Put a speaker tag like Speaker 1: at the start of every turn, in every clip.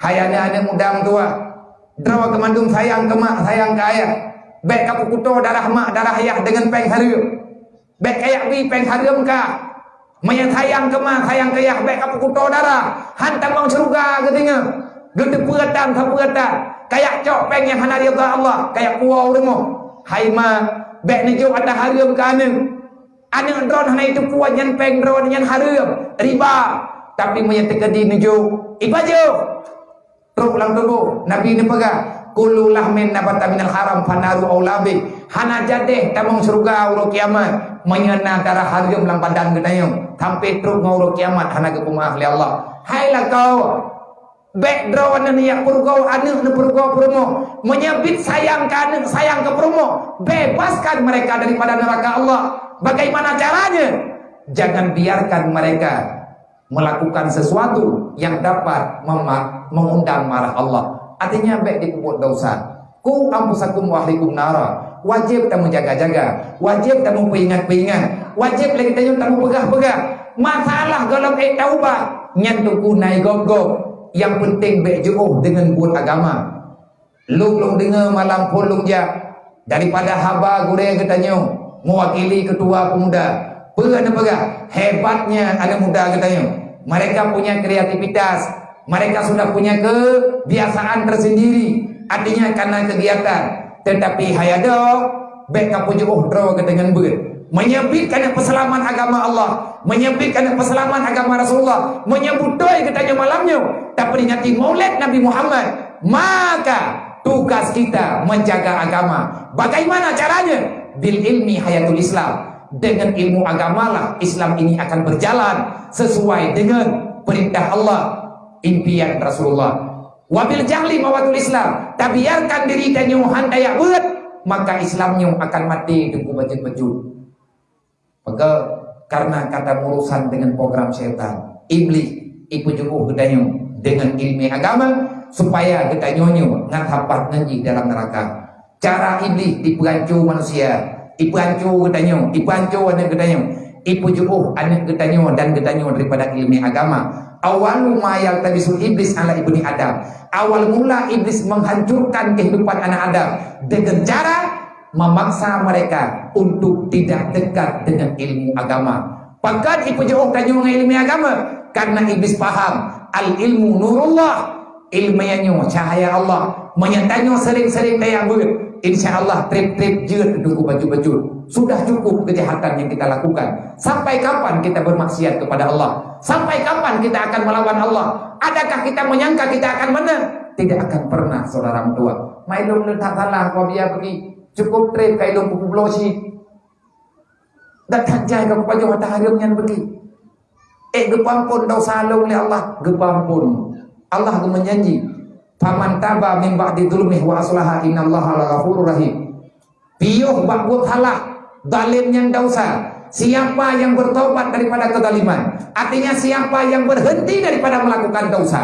Speaker 1: Hai anak-anak muda tua. Draw ke mandung sayang ke mak, sayang ke ayah. Baik kapu kuto darah mak, darah ayah dengan peng harum. Baik kayak bi peng harum ka. Maya sayang ke mak, sayang ke ayah. Baik kapu kuto darah. Hantam bang seruga ke tinggal. Gede peratan, tak peratan. Kayak cok peng yang hana Allah. Kayak puau rumah. Hai ma, baik ni jauh ada harum ke anak. Anak drone hana itu puan yang peng drone yang harum. Riba. Tapi maya terkedi ni jauh. Teruk ulang tubuh. Nabi ni pegang. Kulu lahmin nabata minal haram fanaru aulabi. Hana jadeh tamang surga uro kiamat. Menyena darah harum lang badan gedayung. Sampai teruk ngau kiamat. Hana ke pumah ahli Allah. Hailah kau. Background ni yang purgau anak ni purgau promo. Menyebut sayang ke anak, sayang ke promo. Bebaskan mereka daripada neraka Allah. Bagaimana caranya? Jangan biarkan mereka melakukan sesuatu yang dapat mengundang marah Allah. Artinya baik dikubur dosa. Ku ampusakum wa ahlikum nara. Wajib kita menjaga-jaga. Wajib kita memperingat-peringat. Wajib lagi kita tak pegah-pegah. Masalah kalau eh taubah. Nyantuku naik gog-gog yang penting baik jauh dengan buat agama. Lung lung dengar malam pun lung ja daripada haba gure katanya mewakili ketua pemuda. Perana pegah hebatnya anak muda katanya. Mereka punya kreativitas, mereka sudah punya kebiasaan tersendiri. Artinya karena kegiatan. Tetapi hayado baik kapu jauh draw dengan ber. Menyebutkan peselaman agama Allah. Menyebutkan peselaman agama Rasulullah. Menyebutkan katanya malamnya. Tak peringati maulid Nabi Muhammad. Maka tugas kita menjaga agama. Bagaimana caranya? Bil ilmi hayatul Islam dengan ilmu agamalah Islam ini akan berjalan sesuai dengan perintah Allah impian Rasulullah wabil jahli mawatul Islam tak biarkan diri dan nyuhan daya buat maka Islamnya akan mati dengan bajut-bajut Maka karena kata urusan dengan program syaitan, iblis ikut jubuh gedanya dengan ilmu agama supaya gedanyonyo ngan hapat dalam neraka. Cara iblis diperancu manusia, diperancu gedanya, diperancu anak gedanya, ipu jubuh anak gedanya dan gedanya daripada ilmu agama. Awalu ma yaltabisul iblis ala ibni Adam. Awal mula iblis menghancurkan kehidupan anak Adam dengan cara memaksa mereka untuk tidak dekat dengan ilmu agama. Pakat ibu jauh tanya dengan ilmu agama karena iblis faham al ilmu nurullah ilmu yang cahaya Allah menyatanya sering-sering daya ber insyaallah trip-trip jeut duduk baju-baju. Sudah cukup kejahatan yang kita lakukan. Sampai kapan kita bermaksiat kepada Allah? Sampai kapan kita akan melawan Allah? Adakah kita menyangka kita akan menang? Tidak akan pernah saudara tua mailum tak salah kau biar pergi. Cukup trip kai long pupu blosi dak tanjai ka pajo mata harum nyan beki eh gepampun dosa long le Allah. Gepampun Allah menjanji faman taba min ba'di dzulmi wa aslaha innallaha laghafurur rahim. Piuh bak buat halah dalim yang dosa siapa yang bertobat daripada kezaliman? Artinya siapa yang berhenti daripada melakukan dosa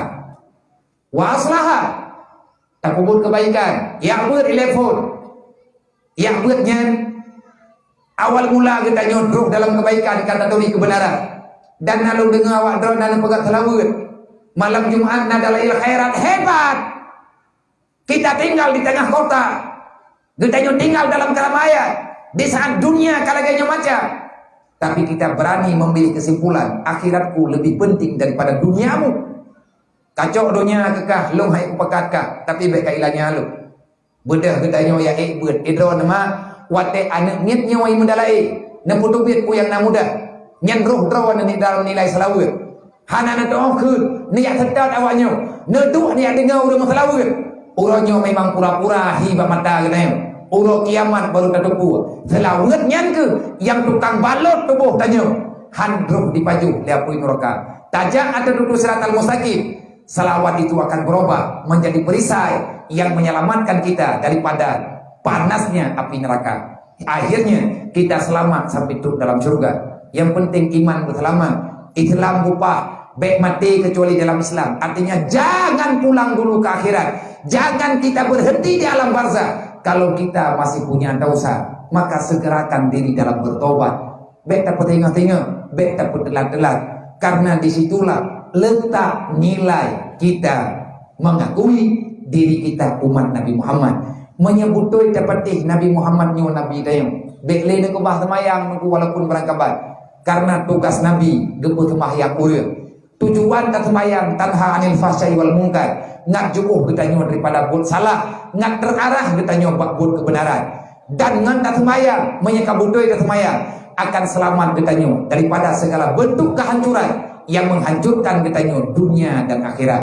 Speaker 1: wa aslaha tak kebaikan. Yang berilefon yang buatnya awal mula kita nyodrok dalam kebaikan kata turi kebenaran. Dan lalu dengar awak dan pegat selawat. Malam Jumat adalah khairat hebat. Kita tinggal di tengah kota. Kita tinggal dalam keramaian. Di saat dunia kalaganya macam. Tapi kita berani memilih kesimpulan. Akhiratku lebih penting daripada duniamu. Kacau dunia kekah. Lu hai upakatkah. Tapi baik kailanya lu. Bedah gedanya ya eh buat idro nama wate anak niat nyawa yang mendalai na putu biat ku yang namuda nyan roh draw ni dalam nilai selawat hana na doa ke niat sedar awaknya na tu niat dengar udah masalah Urangnya memang pura-pura hiba mata kena Uro kiamat baru tertupu Selawat nyan ke Yang tukang balot tubuh tanya Handruk di paju Liapui neraka Tajak atau duduk serat al-mustaqim Selawat itu akan berubah Menjadi perisai yang menyelamatkan kita daripada panasnya api neraka. Akhirnya kita selamat sampai turun dalam surga. Yang penting iman berselamat. Islam upah baik mati kecuali dalam Islam. Artinya jangan pulang dulu ke akhirat. Jangan kita berhenti di alam barzah. Kalau kita masih punya dosa, maka segerakan diri dalam bertobat. Baik tak tengok-tengok, baik tak telat-telat. Karena disitulah letak nilai kita mengakui diri kita umat Nabi Muhammad menyebutui tepatih Nabi Muhammad nyo Nabi dayung bekle ne kubah semayang ku walaupun berangkabat karena tugas Nabi gebu semayang uria tujuan tak semayang tanha anil fahsyai wal mungkar ngak kita nyo daripada buat salah. Ngak terarah kita nyo buat kebenaran. Dan ngan tak semayang menyekabutui tak semayang. Akan selamat kita nyo daripada segala bentuk kehancuran yang menghancurkan kita nyo dunia dan akhirat